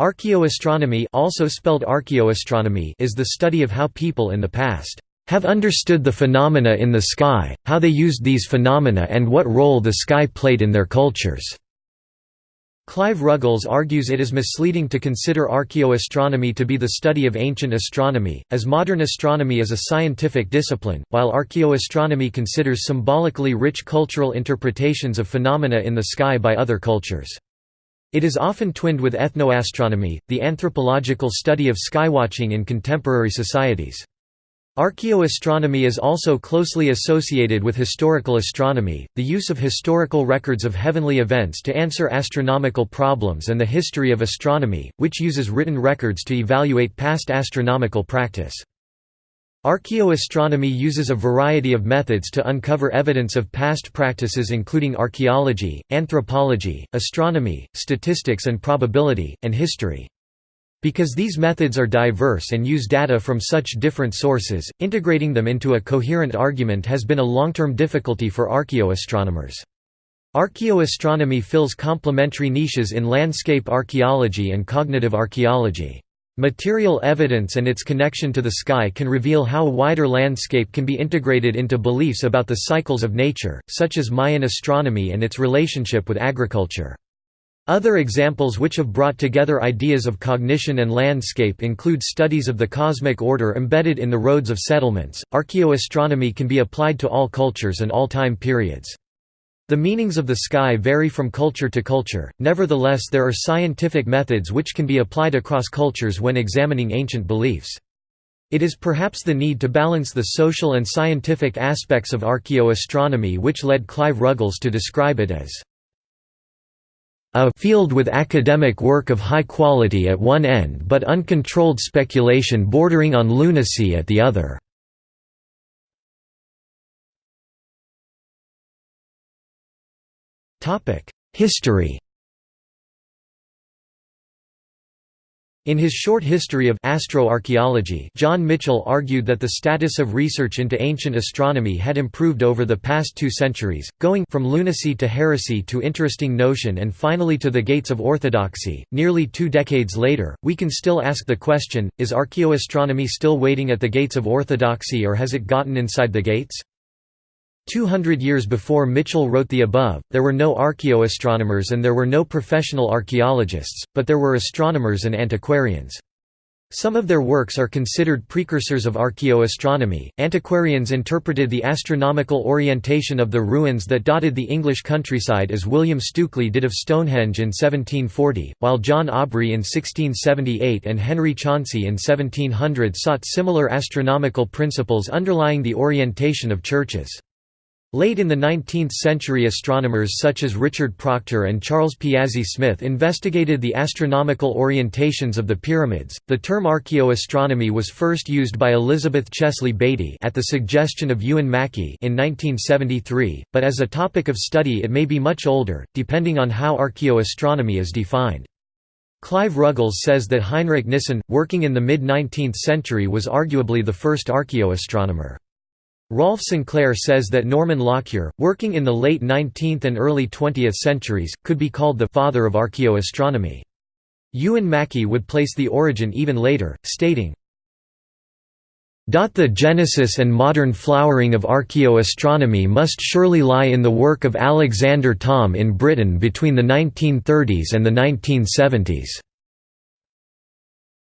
Archaeoastronomy also spelled archaeoastronomy is the study of how people in the past have understood the phenomena in the sky, how they used these phenomena and what role the sky played in their cultures. Clive Ruggles argues it is misleading to consider archaeoastronomy to be the study of ancient astronomy, as modern astronomy is a scientific discipline, while archaeoastronomy considers symbolically rich cultural interpretations of phenomena in the sky by other cultures. It is often twinned with ethnoastronomy, the anthropological study of skywatching in contemporary societies. Archaeoastronomy is also closely associated with historical astronomy, the use of historical records of heavenly events to answer astronomical problems and the history of astronomy, which uses written records to evaluate past astronomical practice. Archaeoastronomy uses a variety of methods to uncover evidence of past practices including archaeology, anthropology, astronomy, statistics and probability, and history. Because these methods are diverse and use data from such different sources, integrating them into a coherent argument has been a long-term difficulty for archaeoastronomers. Archaeoastronomy fills complementary niches in landscape archaeology and cognitive archaeology. Material evidence and its connection to the sky can reveal how a wider landscape can be integrated into beliefs about the cycles of nature, such as Mayan astronomy and its relationship with agriculture. Other examples which have brought together ideas of cognition and landscape include studies of the cosmic order embedded in the roads of settlements. Archaeoastronomy can be applied to all cultures and all time periods. The meanings of the sky vary from culture to culture, nevertheless, there are scientific methods which can be applied across cultures when examining ancient beliefs. It is perhaps the need to balance the social and scientific aspects of archaeoastronomy which led Clive Ruggles to describe it as a field with academic work of high quality at one end but uncontrolled speculation bordering on lunacy at the other. History In his short history of astroarchaeology, John Michell argued that the status of research into ancient astronomy had improved over the past two centuries, going from lunacy to heresy to interesting notion and finally to the gates of orthodoxy. Nearly two decades later, we can still ask the question, is archaeoastronomy still waiting at the gates of orthodoxy or has it gotten inside the gates? Two hundred years before Michell wrote the above, there were no archaeoastronomers and there were no professional archaeologists, but there were astronomers and antiquarians. Some of their works are considered precursors of archaeoastronomy. Antiquarians interpreted the astronomical orientation of the ruins that dotted the English countryside as William Stukeley did of Stonehenge in 1740, while John Aubrey in 1678 and Henry Chauncey in 1700 sought similar astronomical principles underlying the orientation of churches. Late in the 19th century astronomers such as Richard Proctor and Charles Piazzi Smyth investigated the astronomical orientations of the pyramids. The term archaeoastronomy was first used by Elizabeth Chesley Baity at the suggestion of Ewan Mackie in 1973, but as a topic of study it may be much older, depending on how archaeoastronomy is defined. Clive Ruggles says that Heinrich Nissen, working in the mid-19th century was arguably the first archaeoastronomer. Rolf Sinclair says that Norman Lockyer, working in the late 19th and early 20th centuries, could be called the «father of archaeoastronomy». Ewan Mackie would place the origin even later, stating, the genesis and modern flowering of archaeoastronomy must surely lie in the work of Alexander Thom in Britain between the 1930s and the 1970s.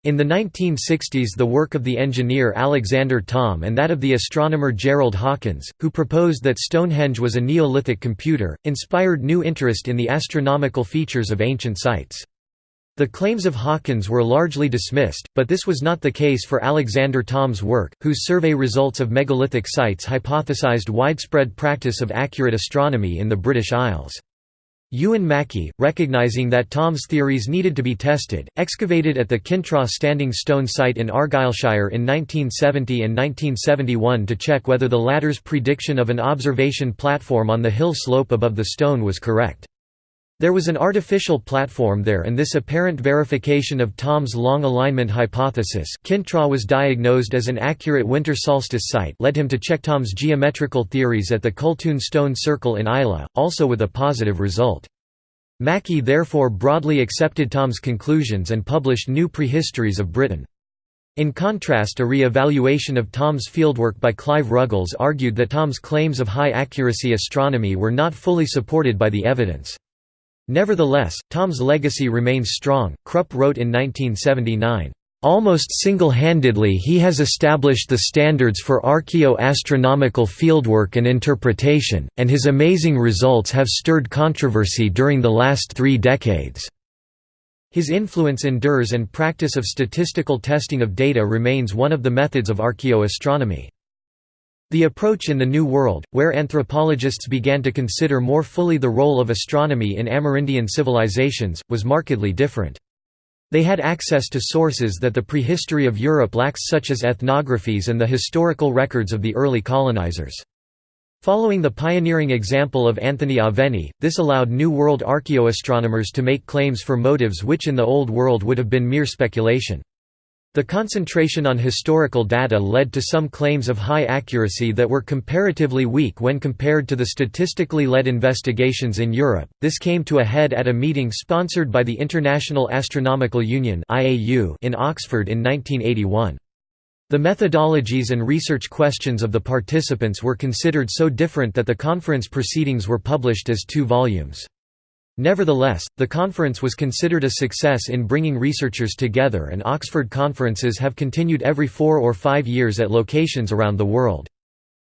In the 1960s the work of the engineer Alexander Thom and that of the astronomer Gerald Hawkins, who proposed that Stonehenge was a Neolithic computer, inspired new interest in the astronomical features of ancient sites. The claims of Hawkins were largely dismissed, but this was not the case for Alexander Thom's work, whose survey results of megalithic sites hypothesized widespread practice of accurate astronomy in the British Isles. Ewan Mackie, recognizing that Thom's theories needed to be tested, excavated at the Kintraw Standing Stone site in Argyllshire in 1970 and 1971 to check whether the latter's prediction of an observation platform on the hill slope above the stone was correct. There was an artificial platform there and this apparent verification of Thom's long alignment hypothesis Kintraw was diagnosed as an accurate winter solstice site led him to check Thom's geometrical theories at the Cultoon Stone Circle in Islay, also with a positive result. Mackie therefore broadly accepted Thom's conclusions and published new prehistories of Britain. In contrast a re-evaluation of Thom's fieldwork by Clive Ruggles argued that Thom's claims of high-accuracy astronomy were not fully supported by the evidence. Nevertheless, Thom's legacy remains strong. Krupp wrote in 1979, Almost single-handedly he has established the standards for archaeo-astronomical fieldwork and interpretation, and his amazing results have stirred controversy during the last three decades. His influence endures and practice of statistical testing of data remains one of the methods of archaeoastronomy. The approach in the New World, where anthropologists began to consider more fully the role of astronomy in Amerindian civilizations, was markedly different. They had access to sources that the prehistory of Europe lacks such as ethnographies and the historical records of the early colonizers. Following the pioneering example of Anthony Aveni, this allowed New World archaeoastronomers to make claims for motives which in the Old World would have been mere speculation. The concentration on historical data led to some claims of high accuracy that were comparatively weak when compared to the statistically led investigations in Europe. This came to a head at a meeting sponsored by the International Astronomical Union in Oxford in 1981. The methodologies and research questions of the participants were considered so different that the conference proceedings were published as two volumes. Nevertheless, the conference was considered a success in bringing researchers together and Oxford conferences have continued every four or five years at locations around the world.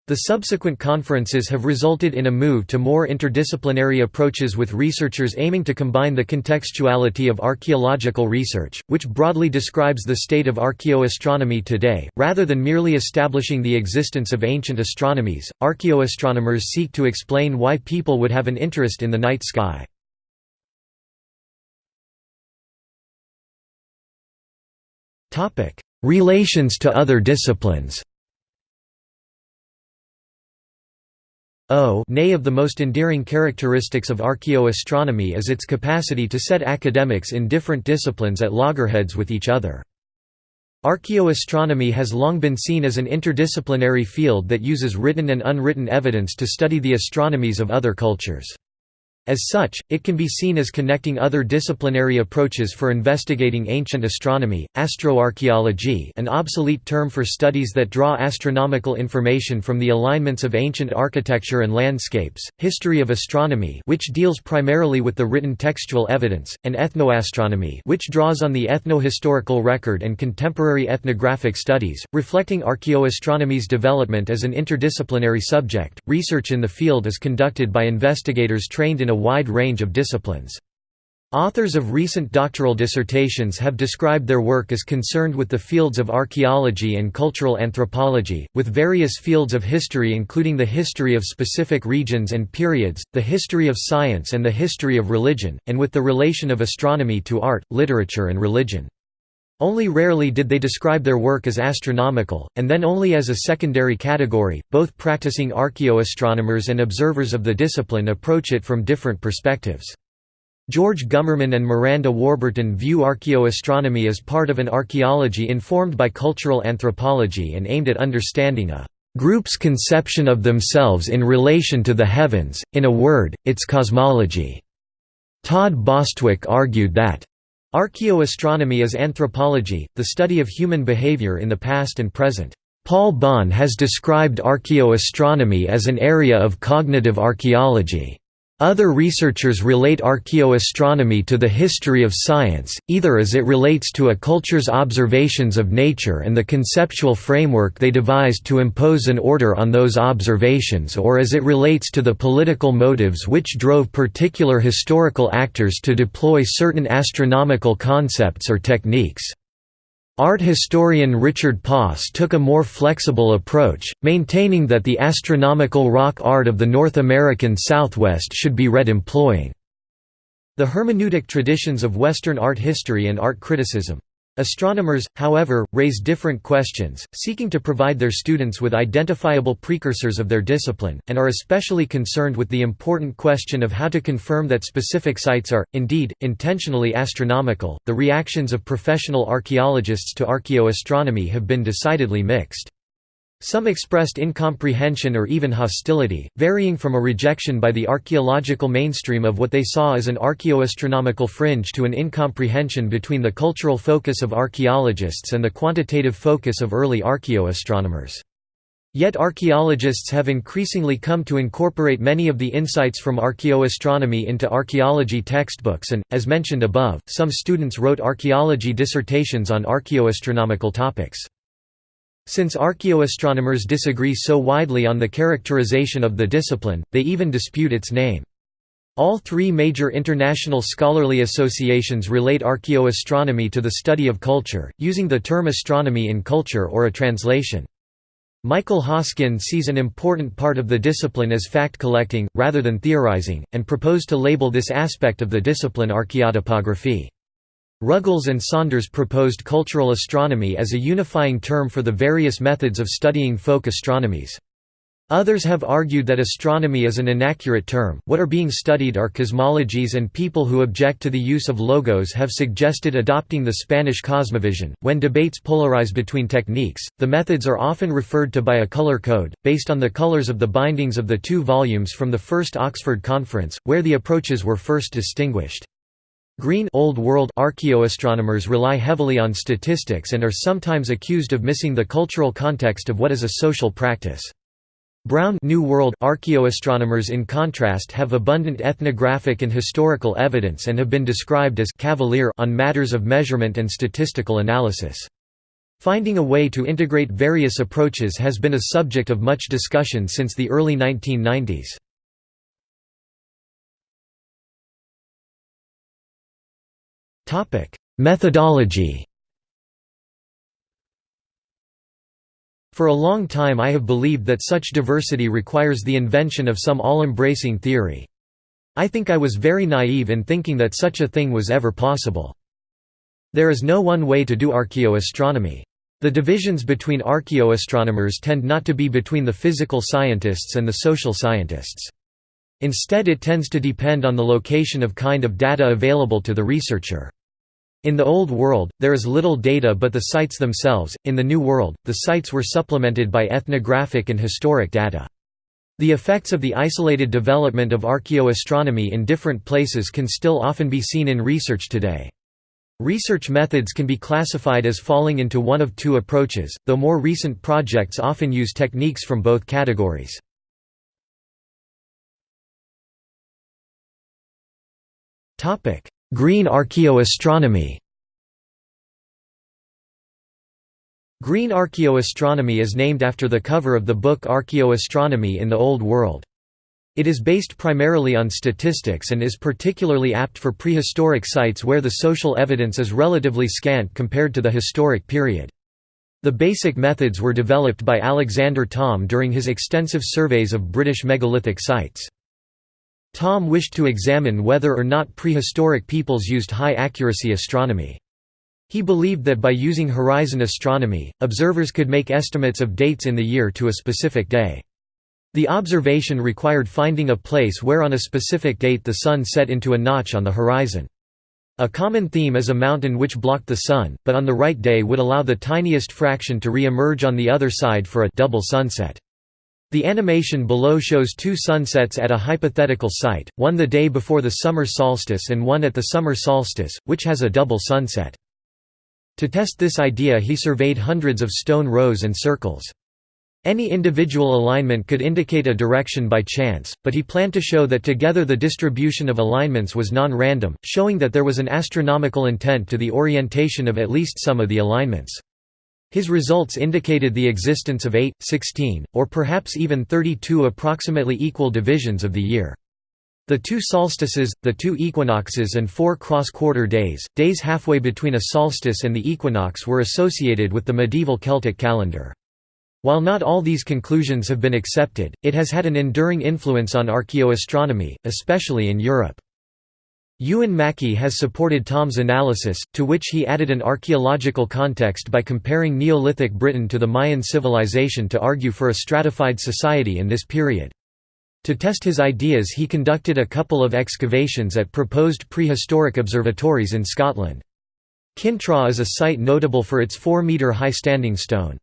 The subsequent conferences have resulted in a move to more interdisciplinary approaches with researchers aiming to combine the contextuality of archaeological research, which broadly describes the state of archaeoastronomy today, rather than merely establishing the existence of ancient astronomies. Archaeoastronomers seek to explain why people would have an interest in the night sky. Relations to other disciplines O nay of the most endearing characteristics of archaeoastronomy is its capacity to set academics in different disciplines at loggerheads with each other. Archaeoastronomy has long been seen as an interdisciplinary field that uses written and unwritten evidence to study the astronomies of other cultures. As such, it can be seen as connecting other disciplinary approaches for investigating ancient astronomy, astroarchaeology an obsolete term for studies that draw astronomical information from the alignments of ancient architecture and landscapes, history of astronomy which deals primarily with the written textual evidence, and ethnoastronomy which draws on the ethno-historical record and contemporary ethnographic studies, reflecting archaeoastronomy's development as an interdisciplinary subject. Research in the field is conducted by investigators trained in a wide range of disciplines. Authors of recent doctoral dissertations have described their work as concerned with the fields of archaeology and cultural anthropology, with various fields of history including the history of specific regions and periods, the history of science and the history of religion, and with the relation of astronomy to art, literature and religion. Only rarely did they describe their work as astronomical, and then only as a secondary category. Both practicing archaeoastronomers and observers of the discipline approach it from different perspectives. George Gumerman and Miranda Warburton view archaeoastronomy as part of an archaeology informed by cultural anthropology and aimed at understanding a group's conception of themselves in relation to the heavens, in a word, its cosmology. Todd Bostwick argued that Archaeoastronomy is anthropology, the study of human behavior in the past and present. Paul Bahn has described archaeoastronomy as an area of cognitive archaeology. Other researchers relate archaeoastronomy to the history of science, either as it relates to a culture's observations of nature and the conceptual framework they devised to impose an order on those observations or as it relates to the political motives which drove particular historical actors to deploy certain astronomical concepts or techniques. Art historian Richard Poss took a more flexible approach, maintaining that the astronomical rock art of the North American Southwest should be read employing the hermeneutic traditions of Western art history and art criticism. Astronomers, however, raise different questions, seeking to provide their students with identifiable precursors of their discipline, and are especially concerned with the important question of how to confirm that specific sites are, indeed, intentionally astronomical. The reactions of professional archaeologists to archaeoastronomy have been decidedly mixed. Some expressed incomprehension or even hostility, varying from a rejection by the archaeological mainstream of what they saw as an archaeoastronomical fringe to an incomprehension between the cultural focus of archaeologists and the quantitative focus of early archaeoastronomers. Yet archaeologists have increasingly come to incorporate many of the insights from archaeoastronomy into archaeology textbooks and, as mentioned above, some students wrote archaeology dissertations on archaeoastronomical topics. Since archaeoastronomers disagree so widely on the characterization of the discipline, they even dispute its name. All three major international scholarly associations relate archaeoastronomy to the study of culture, using the term astronomy in culture or a translation. Michael Hoskin sees an important part of the discipline as fact-collecting, rather than theorizing, and proposed to label this aspect of the discipline archaeotopography. Ruggles and Saunders proposed cultural astronomy as a unifying term for the various methods of studying folk astronomies. Others have argued that astronomy is an inaccurate term, what are being studied are cosmologies and people who object to the use of logos have suggested adopting the Spanish cosmovision. When debates polarize between techniques, the methods are often referred to by a color code, based on the colors of the bindings of the two volumes from the First Oxford Conference, where the approaches were first distinguished. Green Old World archaeoastronomers rely heavily on statistics and are sometimes accused of missing the cultural context of what is a social practice. Brown New World archaeoastronomers in contrast have abundant ethnographic and historical evidence and have been described as cavalier on matters of measurement and statistical analysis. Finding a way to integrate various approaches has been a subject of much discussion since the early 1990s. Topic: Methodology. For a long time I have believed that such diversity requires the invention of some all-embracing theory. I think I was very naive in thinking that such a thing was ever possible. There is no one way to do archaeoastronomy. The divisions between archaeoastronomers tend not to be between the physical scientists and the social scientists. Instead it tends to depend on the location of kind of data available to the researcher. In the Old World, there is little data but the sites themselves, in the New World, the sites were supplemented by ethnographic and historic data. The effects of the isolated development of archaeoastronomy in different places can still often be seen in research today. Research methods can be classified as falling into one of two approaches, though more recent projects often use techniques from both categories. Green archaeoastronomy Green archaeoastronomy is named after the cover of the book Archaeoastronomy in the Old World. It is based primarily on statistics and is particularly apt for prehistoric sites where the social evidence is relatively scant compared to the historic period. The basic methods were developed by Alexander Thom during his extensive surveys of British megalithic sites. Thom wished to examine whether or not prehistoric peoples used high-accuracy astronomy. He believed that by using horizon astronomy, observers could make estimates of dates in the year to a specific day. The observation required finding a place where on a specific date the sun set into a notch on the horizon. A common theme is a mountain which blocked the sun, but on the right day would allow the tiniest fraction to re-emerge on the other side for a double sunset. The animation below shows two sunsets at a hypothetical site, one the day before the summer solstice and one at the summer solstice, which has a double sunset. To test this idea he surveyed hundreds of stone rows and circles. Any individual alignment could indicate a direction by chance, but he planned to show that together the distribution of alignments was non-random, showing that there was an astronomical intent to the orientation of at least some of the alignments. His results indicated the existence of 8, 16, or perhaps even 32 approximately equal divisions of the year. The two solstices, the two equinoxes and four cross-quarter days, days halfway between a solstice and the equinox were associated with the medieval Celtic calendar. While not all these conclusions have been accepted, it has had an enduring influence on archaeoastronomy, especially in Europe. Ewan Mackie has supported Thom's analysis, to which he added an archaeological context by comparing Neolithic Britain to the Mayan civilization to argue for a stratified society in this period. To test his ideas he conducted a couple of excavations at proposed prehistoric observatories in Scotland. Kintraw is a site notable for its 4-metre high standing stone.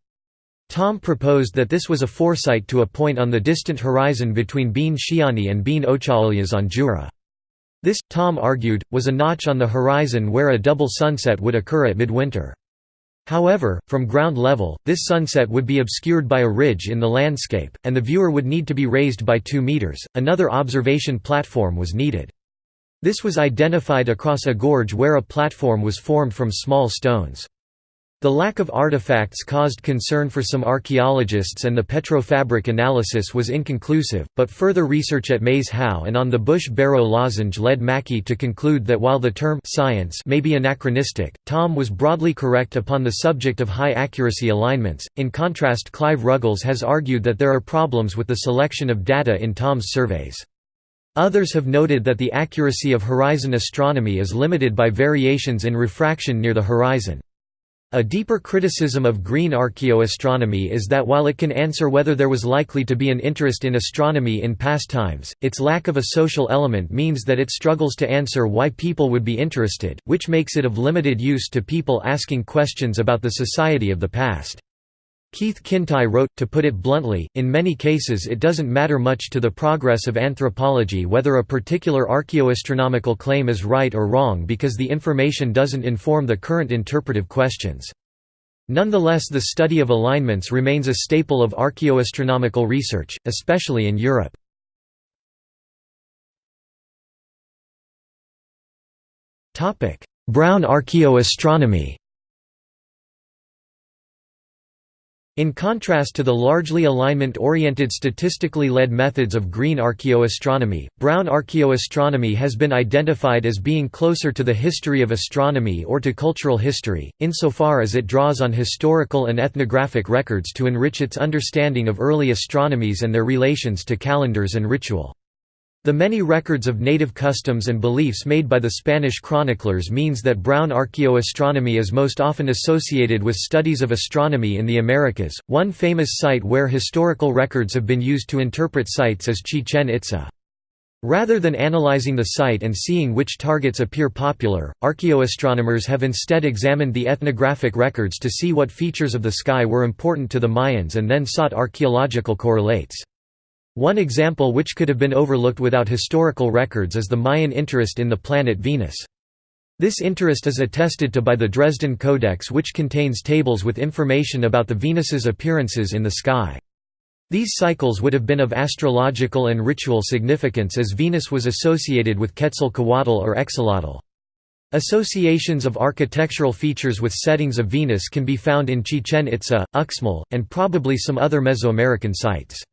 Thom proposed that this was a foresight to a point on the distant horizon between Beinn Shiantaidh and Beinn a' Chaolais on Jura. This, Thom argued, was a notch on the horizon where a double sunset would occur at midwinter. However, from ground level, this sunset would be obscured by a ridge in the landscape, and the viewer would need to be raised by 2 meters. Another observation platform was needed. This was identified across a gorge where a platform was formed from small stones. The lack of artifacts caused concern for some archaeologists and the petrofabric analysis was inconclusive, but further research at Maes Howe and on the Bush-Barrow lozenge led Mackie to conclude that while the term «science» may be anachronistic, Thom was broadly correct upon the subject of high-accuracy alignments. In contrast Clive Ruggles has argued that there are problems with the selection of data in Thom's surveys. Others have noted that the accuracy of horizon astronomy is limited by variations in refraction near the horizon. A deeper criticism of green archaeoastronomy is that while it can answer whether there was likely to be an interest in astronomy in past times, its lack of a social element means that it struggles to answer why people would be interested, which makes it of limited use to people asking questions about the society of the past. Keith Kintigh wrote, to put it bluntly, in many cases it doesn't matter much to the progress of anthropology whether a particular archaeoastronomical claim is right or wrong because the information doesn't inform the current interpretive questions. Nonetheless the study of alignments remains a staple of archaeoastronomical research, especially in Europe. Brown archaeoastronomy In contrast to the largely alignment-oriented statistically led methods of green archaeoastronomy, brown archaeoastronomy has been identified as being closer to the history of astronomy or to cultural history, insofar as it draws on historical and ethnographic records to enrich its understanding of early astronomies and their relations to calendars and ritual. The many records of native customs and beliefs made by the Spanish chroniclers means that brown archaeoastronomy is most often associated with studies of astronomy in the Americas. One famous site where historical records have been used to interpret sites is Chichen Itza. Rather than analyzing the site and seeing which targets appear popular, archaeoastronomers have instead examined the ethnographic records to see what features of the sky were important to the Mayans and then sought archaeological correlates. One example which could have been overlooked without historical records is the Mayan interest in the planet Venus. This interest is attested to by the Dresden Codex which contains tables with information about the Venus's appearances in the sky. These cycles would have been of astrological and ritual significance as Venus was associated with Quetzalcoatl or Xolotl. Associations of architectural features with settings of Venus can be found in Chichen Itza, Uxmal, and probably some other Mesoamerican sites.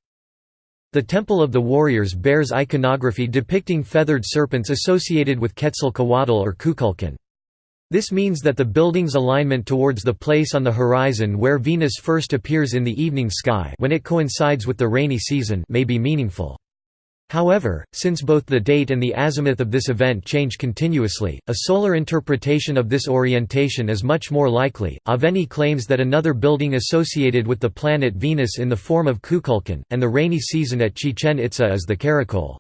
The Temple of the Warriors bears iconography depicting feathered serpents associated with Quetzalcoatl or Kukulkan. This means that the building's alignment towards the place on the horizon where Venus first appears in the evening sky when it coincides with the rainy season may be meaningful. However, since both the date and the azimuth of this event change continuously, a solar interpretation of this orientation is much more likely. Aveni claims that another building associated with the planet Venus in the form of Kukulkan, and the rainy season at Chichen Itza is the Caracol.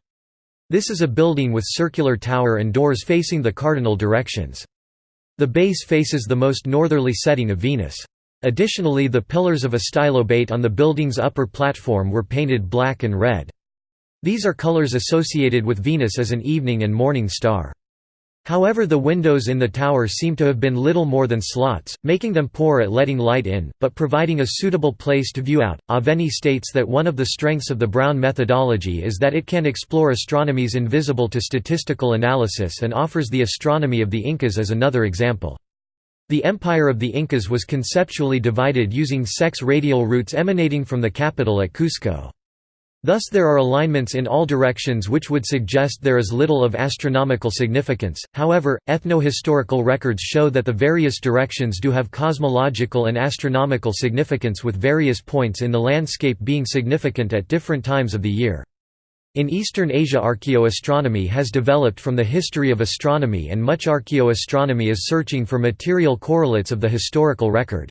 This is a building with circular tower and doors facing the cardinal directions. The base faces the most northerly setting of Venus. Additionally the pillars of a stylobate on the building's upper platform were painted black and red. These are colors associated with Venus as an evening and morning star. However the windows in the tower seem to have been little more than slots, making them poor at letting light in, but providing a suitable place to view out. Aveni states that one of the strengths of the Brown methodology is that it can explore astronomies invisible to statistical analysis and offers the astronomy of the Incas as another example. The empire of the Incas was conceptually divided using sex radial routes emanating from the capital at Cusco. Thus there are alignments in all directions which would suggest there is little of astronomical significance, however, ethno-historical records show that the various directions do have cosmological and astronomical significance with various points in the landscape being significant at different times of the year. In Eastern Asia archaeoastronomy has developed from the history of astronomy and much archaeoastronomy is searching for material correlates of the historical record.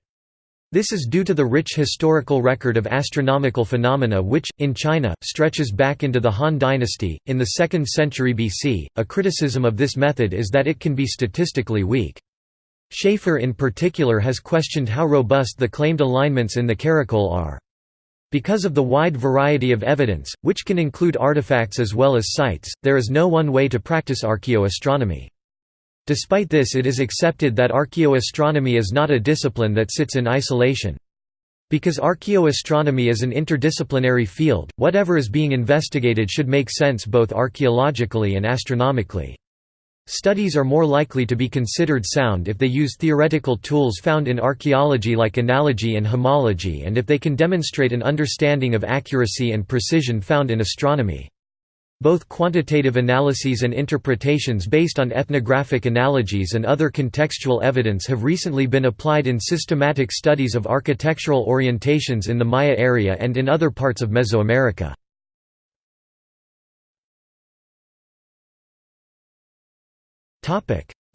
This is due to the rich historical record of astronomical phenomena which, in China, stretches back into the Han dynasty, in the 2nd century BC. A criticism of this method is that it can be statistically weak. Schaefer in particular has questioned how robust the claimed alignments in the Caracol are. Because of the wide variety of evidence, which can include artifacts as well as sites, there is no one way to practice archaeoastronomy. Despite this it is accepted that archaeoastronomy is not a discipline that sits in isolation. Because archaeoastronomy is an interdisciplinary field, whatever is being investigated should make sense both archaeologically and astronomically. Studies are more likely to be considered sound if they use theoretical tools found in archaeology like analogy and homology and if they can demonstrate an understanding of accuracy and precision found in astronomy. Both quantitative analyses and interpretations based on ethnographic analogies and other contextual evidence have recently been applied in systematic studies of architectural orientations in the Maya area and in other parts of Mesoamerica.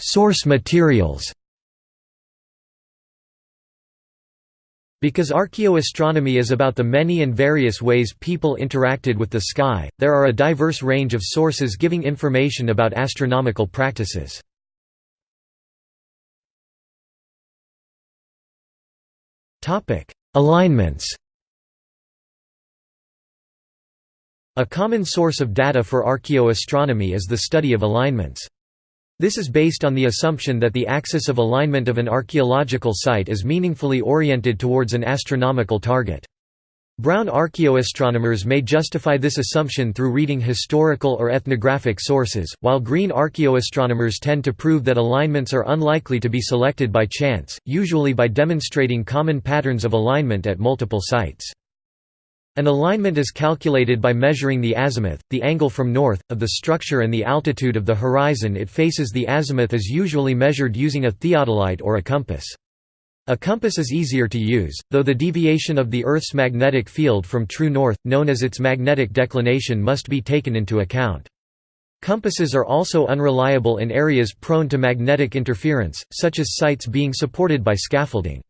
Source materials Because archaeoastronomy is about the many and various ways people interacted with the sky, there are a diverse range of sources giving information about astronomical practices. Alignments A common source of data for archaeoastronomy is the study of alignments. This is based on the assumption that the axis of alignment of an archaeological site is meaningfully oriented towards an astronomical target. Brown archaeoastronomers may justify this assumption through reading historical or ethnographic sources, while green archaeoastronomers tend to prove that alignments are unlikely to be selected by chance, usually by demonstrating common patterns of alignment at multiple sites. An alignment is calculated by measuring the azimuth, the angle from north, of the structure and the altitude of the horizon it faces the azimuth is usually measured using a theodolite or a compass. A compass is easier to use, though the deviation of the Earth's magnetic field from true north, known as its magnetic declination must be taken into account. Compasses are also unreliable in areas prone to magnetic interference, such as sites being supported by scaffolding.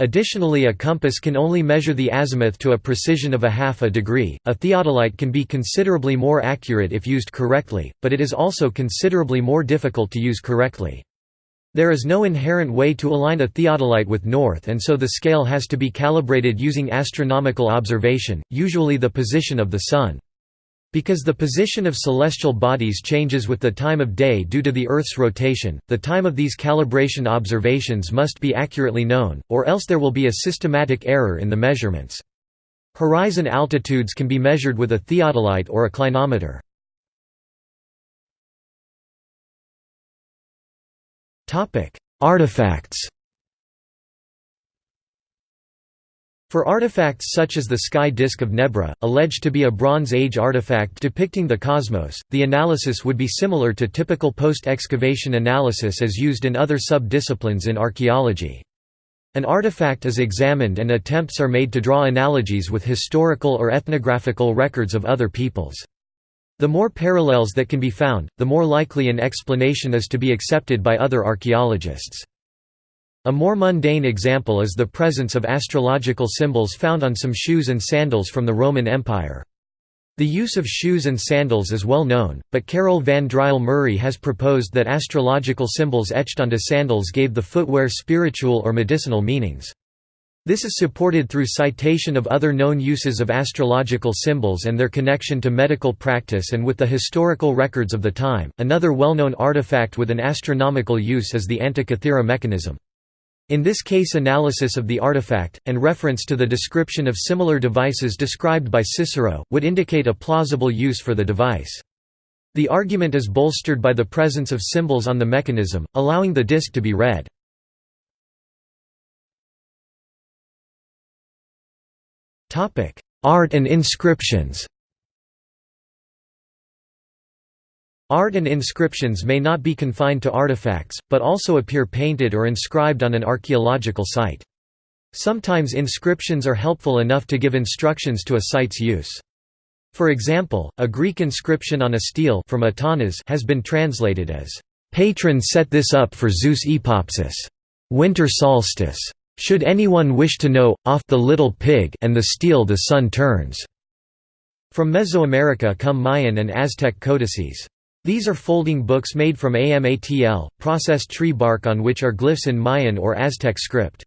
Additionally a compass can only measure the azimuth to a precision of a half a degree. A theodolite can be considerably more accurate if used correctly, but it is also considerably more difficult to use correctly. There is no inherent way to align a theodolite with north and so the scale has to be calibrated using astronomical observation, usually the position of the Sun. Because the position of celestial bodies changes with the time of day due to the Earth's rotation, the time of these calibration observations must be accurately known, or else there will be a systematic error in the measurements. Horizon altitudes can be measured with a theodolite or a clinometer. Artifacts For artifacts such as the sky disk of Nebra, alleged to be a Bronze Age artifact depicting the cosmos, the analysis would be similar to typical post-excavation analysis as used in other sub-disciplines in archaeology. An artifact is examined and attempts are made to draw analogies with historical or ethnographical records of other peoples. The more parallels that can be found, the more likely an explanation is to be accepted by other archaeologists. A more mundane example is the presence of astrological symbols found on some shoes and sandals from the Roman Empire. The use of shoes and sandals is well known, but Carol van Driel Murray has proposed that astrological symbols etched onto sandals gave the footwear spiritual or medicinal meanings. This is supported through citation of other known uses of astrological symbols and their connection to medical practice and with the historical records of the time. Another well known artifact with an astronomical use is the Antikythera mechanism. In this case analysis of the artifact, and reference to the description of similar devices described by Cicero, would indicate a plausible use for the device. The argument is bolstered by the presence of symbols on the mechanism, allowing the disc to be read. Art and inscriptions Art and inscriptions may not be confined to artifacts, but also appear painted or inscribed on an archaeological site. Sometimes inscriptions are helpful enough to give instructions to a site's use. For example, a Greek inscription on a stele from Itanos has been translated as, "'Patron set this up for Zeus Epopsios. Winter solstice. Should anyone wish to know, off the little pig and the stele the sun turns." From Mesoamerica come Mayan and Aztec codices. These are folding books made from AMATL, processed tree bark on which are glyphs in Mayan or Aztec script.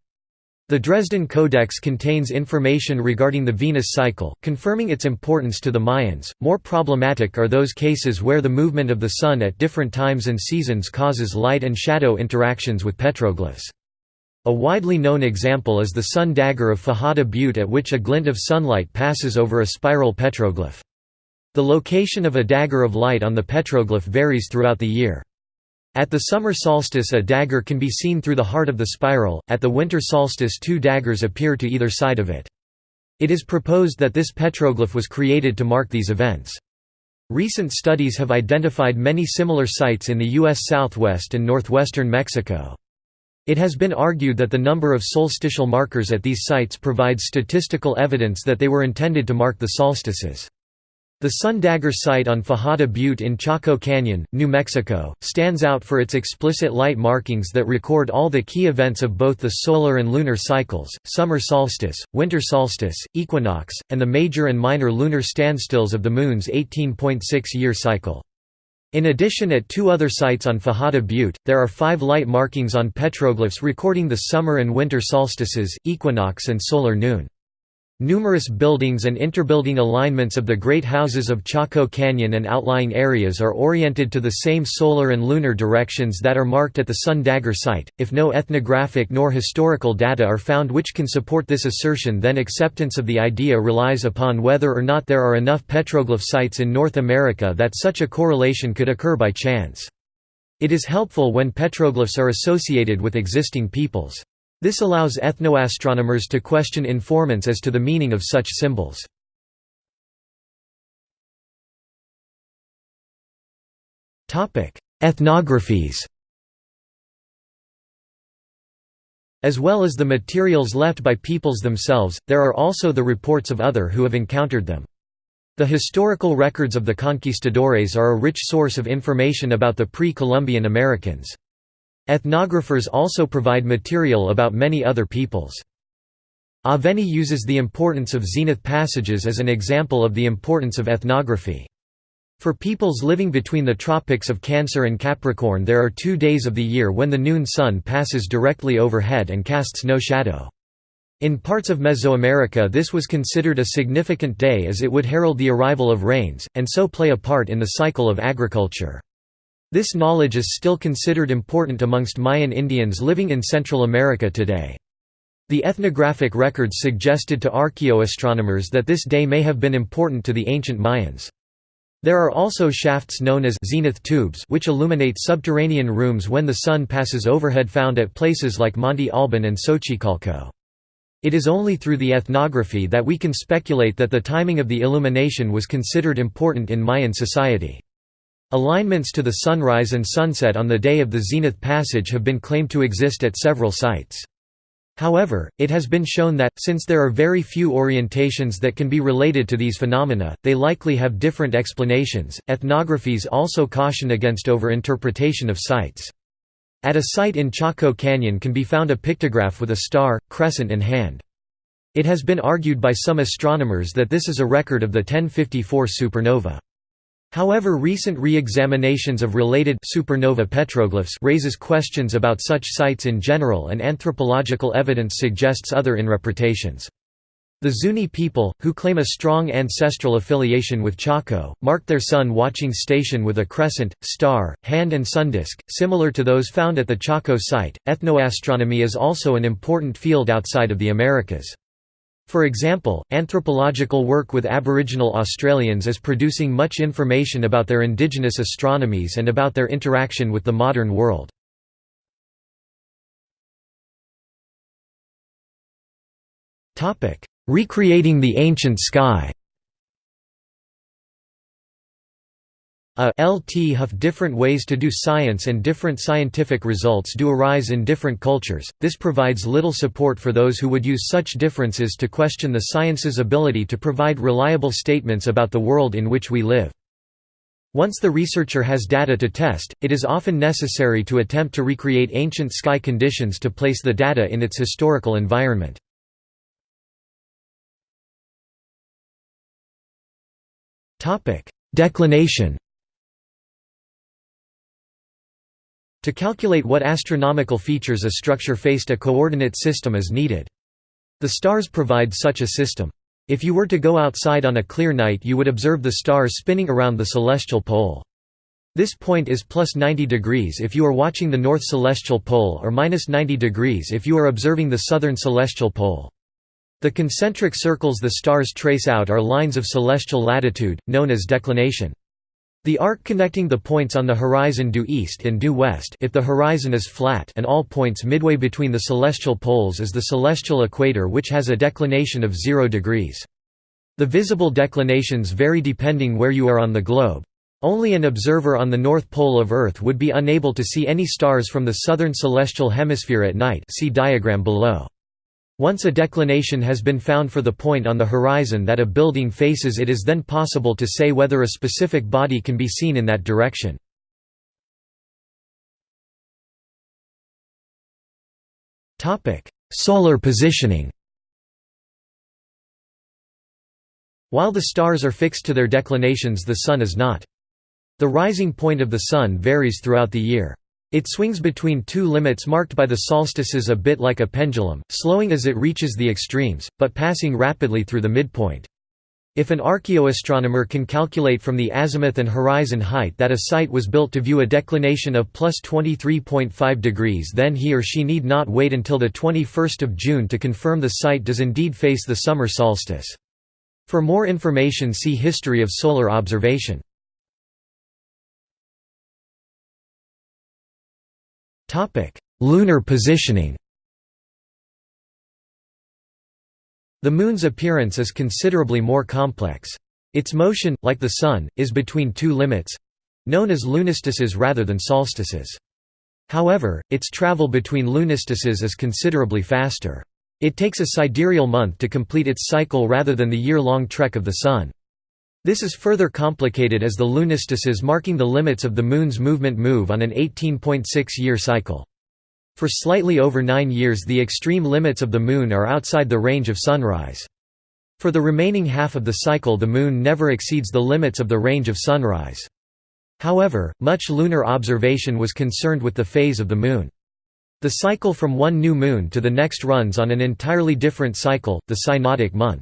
The Dresden Codex contains information regarding the Venus cycle, confirming its importance to the Mayans. More problematic are those cases where the movement of the Sun at different times and seasons causes light and shadow interactions with petroglyphs. A widely known example is the sun dagger of Fajada Butte at which a glint of sunlight passes over a spiral petroglyph. The location of a dagger of light on the petroglyph varies throughout the year. At the summer solstice a dagger can be seen through the heart of the spiral, at the winter solstice two daggers appear to either side of it. It is proposed that this petroglyph was created to mark these events. Recent studies have identified many similar sites in the U.S. southwest and northwestern Mexico. It has been argued that the number of solstitial markers at these sites provides statistical evidence that they were intended to mark the solstices. The Sun Dagger site on Fajada Butte in Chaco Canyon, New Mexico, stands out for its explicit light markings that record all the key events of both the solar and lunar cycles, summer solstice, winter solstice, equinox, and the major and minor lunar standstills of the Moon's 18.6-year cycle. In addition at two other sites on Fajada Butte, there are five light markings on petroglyphs recording the summer and winter solstices, equinox and solar noon. Numerous buildings and interbuilding alignments of the great houses of Chaco Canyon and outlying areas are oriented to the same solar and lunar directions that are marked at the Sun Dagger site. If no ethnographic nor historical data are found which can support this assertion, then acceptance of the idea relies upon whether or not there are enough petroglyph sites in North America that such a correlation could occur by chance. It is helpful when petroglyphs are associated with existing peoples. This allows ethnoastronomers to question informants as to the meaning of such symbols. Ethnographies As well as the materials left by peoples themselves, there are also the reports of other who have encountered them. The historical records of the conquistadores are a rich source of information about the pre-Columbian Americans. Ethnographers also provide material about many other peoples. Aveni uses the importance of zenith passages as an example of the importance of ethnography. For peoples living between the tropics of Cancer and Capricorn there are two days of the year when the noon sun passes directly overhead and casts no shadow. In parts of Mesoamerica this was considered a significant day as it would herald the arrival of rains, and so play a part in the cycle of agriculture. This knowledge is still considered important amongst Mayan Indians living in Central America today. The ethnographic records suggested to archaeoastronomers that this day may have been important to the ancient Mayans. There are also shafts known as zenith tubes which illuminate subterranean rooms when the sun passes overhead found at places like Monte Alban and Xochicalco. It is only through the ethnography that we can speculate that the timing of the illumination was considered important in Mayan society. Alignments to the sunrise and sunset on the day of the zenith passage have been claimed to exist at several sites. However, it has been shown that, since there are very few orientations that can be related to these phenomena, they likely have different explanations. Ethnographies also caution against overinterpretation of sites. At a site in Chaco Canyon can be found a pictograph with a star, crescent and hand. It has been argued by some astronomers that this is a record of the 1054 supernova. However recent re-examinations of related supernova petroglyphs raises questions about such sites in general and anthropological evidence suggests other interpretations. The Zuni people, who claim a strong ancestral affiliation with Chaco, marked their sun-watching station with a crescent, star, hand and sundisk, similar to those found at the Chaco site. Ethnoastronomy is also an important field outside of the Americas. For example, anthropological work with Aboriginal Australians is producing much information about their indigenous astronomies and about their interaction with the modern world. Recreating the ancient sky A lt huff different ways to do science and different scientific results do arise in different cultures, this provides little support for those who would use such differences to question the science's ability to provide reliable statements about the world in which we live. Once the researcher has data to test, it is often necessary to attempt to recreate ancient sky conditions to place the data in its historical environment. Declination To calculate what astronomical features a structure faced a coordinate system is needed. The stars provide such a system. If you were to go outside on a clear night you would observe the stars spinning around the celestial pole. This point is plus 90 degrees if you are watching the north celestial pole or minus 90 degrees if you are observing the southern celestial pole. The concentric circles the stars trace out are lines of celestial latitude, known as declination. The arc connecting the points on the horizon due east and due west if the horizon is flat and all points midway between the celestial poles is the celestial equator which has a declination of 0 degrees. The visible declinations vary depending where you are on the globe. Only an observer on the north pole of Earth would be unable to see any stars from the southern celestial hemisphere at night see diagram below. Once a declination has been found for the point on the horizon that a building faces it is then possible to say whether a specific body can be seen in that direction. Solar positioning While the stars are fixed to their declinations the Sun is not. The rising point of the Sun varies throughout the year. It swings between two limits marked by the solstices a bit like a pendulum, slowing as it reaches the extremes, but passing rapidly through the midpoint. If an archaeoastronomer can calculate from the azimuth and horizon height that a site was built to view a declination of plus 23.5 degrees then he or she need not wait until the 21st of June to confirm the site does indeed face the summer solstice. For more information see History of solar observation. Lunar positioning The Moon's appearance is considerably more complex. Its motion, like the Sun, is between two limits—known as lunistices rather than solstices. However, its travel between lunistices is considerably faster. It takes a sidereal month to complete its cycle rather than the year-long trek of the Sun. This is further complicated as the lunistices marking the limits of the Moon's movement move on an 18.6-year cycle. For slightly over nine years the extreme limits of the Moon are outside the range of sunrise. For the remaining half of the cycle the Moon never exceeds the limits of the range of sunrise. However, much lunar observation was concerned with the phase of the Moon. The cycle from one new moon to the next runs on an entirely different cycle, the synodic month.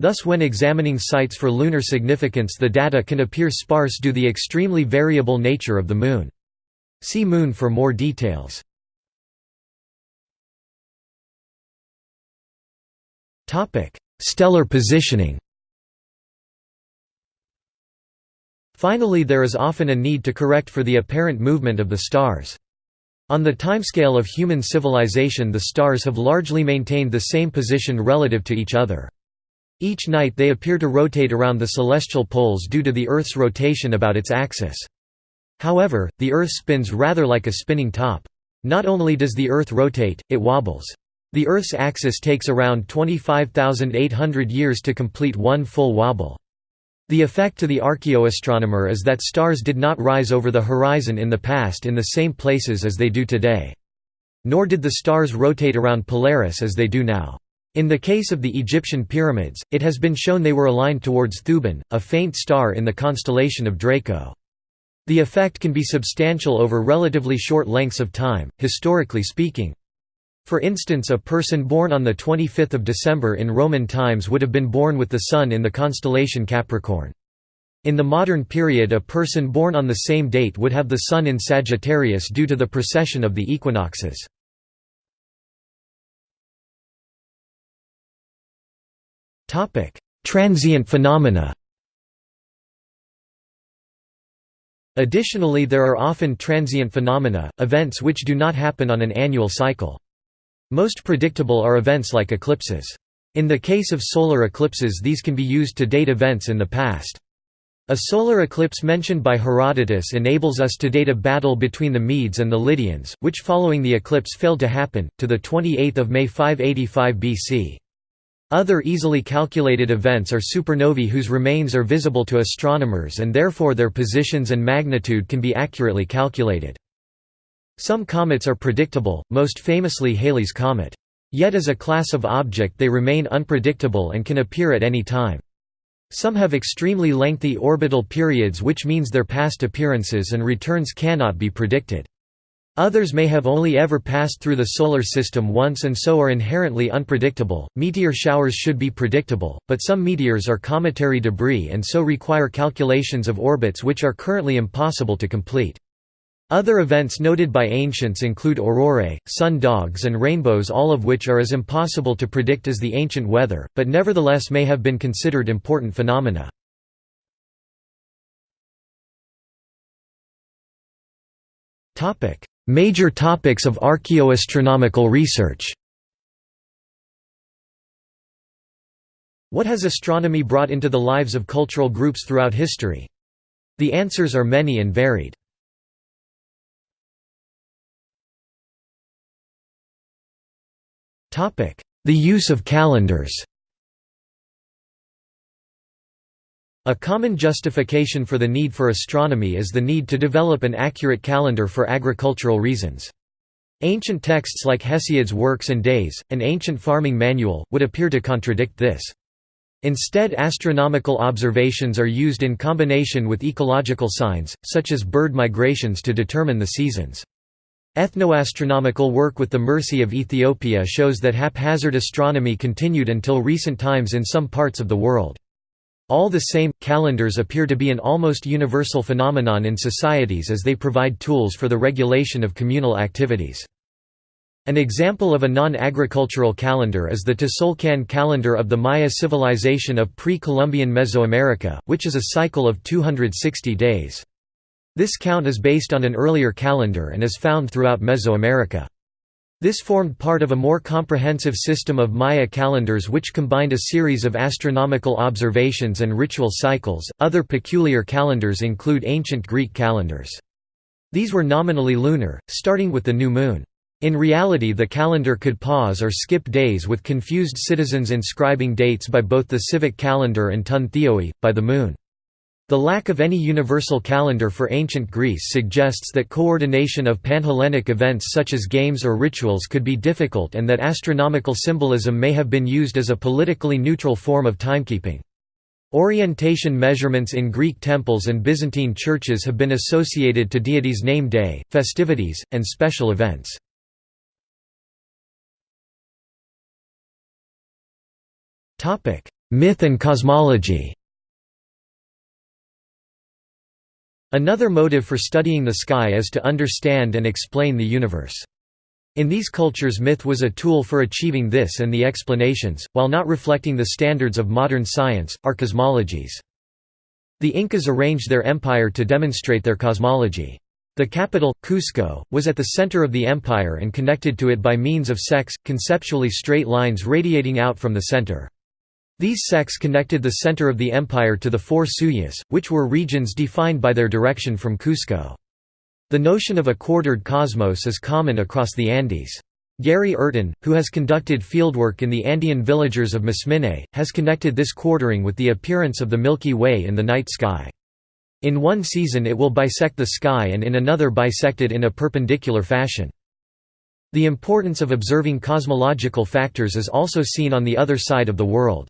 Thus when examining sites for lunar significance the data can appear sparse due to the extremely variable nature of the Moon. See Moon for more details. Stellar positioning Finally there is often a need to correct for the apparent movement of the stars. On the timescale of human civilization the stars have largely maintained the same position relative to each other. Each night they appear to rotate around the celestial poles due to the Earth's rotation about its axis. However, the Earth spins rather like a spinning top. Not only does the Earth rotate, it wobbles. The Earth's axis takes around 25,800 years to complete one full wobble. The effect to the archaeoastronomer is that stars did not rise over the horizon in the past in the same places as they do today. Nor did the stars rotate around Polaris as they do now. In the case of the Egyptian pyramids, it has been shown they were aligned towards Thuban, a faint star in the constellation of Draco. The effect can be substantial over relatively short lengths of time, historically speaking. For instance a person born on 25 December in Roman times would have been born with the Sun in the constellation Capricorn. In the modern period a person born on the same date would have the Sun in Sagittarius due to the precession of the equinoxes. Transient phenomena Additionally there are often transient phenomena, events which do not happen on an annual cycle. Most predictable are events like eclipses. In the case of solar eclipses these can be used to date events in the past. A solar eclipse mentioned by Herodotus enables us to date a battle between the Medes and the Lydians, which following the eclipse failed to happen, to 28 May 585 BC. Other easily calculated events are supernovae whose remains are visible to astronomers and therefore their positions and magnitude can be accurately calculated. Some comets are predictable, most famously Halley's Comet. Yet as a class of object they remain unpredictable and can appear at any time. Some have extremely lengthy orbital periods which means their past appearances and returns cannot be predicted. Others may have only ever passed through the Solar System once and so are inherently unpredictable. Meteor showers should be predictable, but some meteors are cometary debris and so require calculations of orbits which are currently impossible to complete. Other events noted by ancients include aurorae, sun dogs and rainbows all of which are as impossible to predict as the ancient weather, but nevertheless may have been considered important phenomena. Major topics of archaeoastronomical research What has astronomy brought into the lives of cultural groups throughout history? The answers are many and varied. The use of calendars A common justification for the need for astronomy is the need to develop an accurate calendar for agricultural reasons. Ancient texts like Hesiod's Works and Days, an ancient farming manual, would appear to contradict this. Instead astronomical observations are used in combination with ecological signs, such as bird migrations to determine the seasons. Ethnoastronomical work with the Mursi of Ethiopia shows that haphazard astronomy continued until recent times in some parts of the world. All the same, calendars appear to be an almost universal phenomenon in societies as they provide tools for the regulation of communal activities. An example of a non-agricultural calendar is the Tzolk'in calendar of the Maya civilization of pre-Columbian Mesoamerica, which is a cycle of 260 days. This count is based on an earlier calendar and is found throughout Mesoamerica. This formed part of a more comprehensive system of Maya calendars which combined a series of astronomical observations and ritual cycles. Other peculiar calendars include ancient Greek calendars. These were nominally lunar, starting with the new moon. In reality the calendar could pause or skip days with confused citizens inscribing dates by both the civic calendar and tun theoi, by the moon. The lack of any universal calendar for ancient Greece suggests that coordination of Panhellenic events such as games or rituals could be difficult and that astronomical symbolism may have been used as a politically neutral form of timekeeping. Orientation measurements in Greek temples and Byzantine churches have been associated to deities' name day, festivities, and special events. Myth and cosmology Another motive for studying the sky is to understand and explain the universe. In these cultures myth was a tool for achieving this and the explanations, while not reflecting the standards of modern science, are cosmologies. The Incas arranged their empire to demonstrate their cosmology. The capital, Cusco, was at the center of the empire and connected to it by means of ceques, conceptually straight lines radiating out from the center. These ceques connected the center of the empire to the four suyus, which were regions defined by their direction from Cusco. The notion of a quartered cosmos is common across the Andes. Gary Urton, who has conducted fieldwork in the Andean villagers of Misminay, has connected this quartering with the appearance of the Milky Way in the night sky. In one season it will bisect the sky and in another bisect it in a perpendicular fashion. The importance of observing cosmological factors is also seen on the other side of the world.